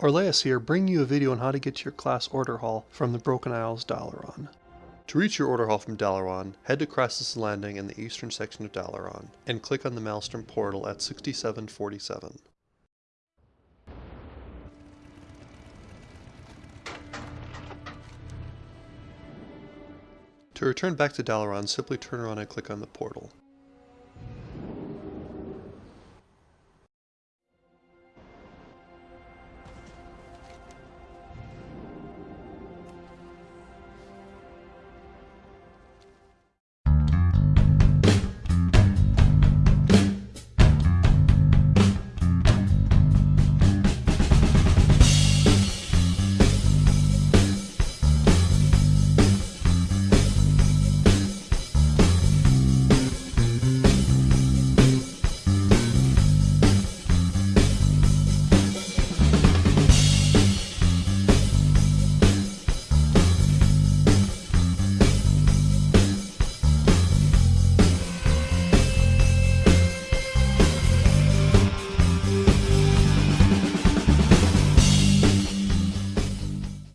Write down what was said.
Orleas here, bringing you a video on how to get to your class order hall from the Broken Isles Dalaran. To reach your order hall from Dalaran, head to Krasus Landing in the eastern section of Dalaran, and click on the Maelstrom portal at 6747. To return back to Dalaran, simply turn around and click on the portal.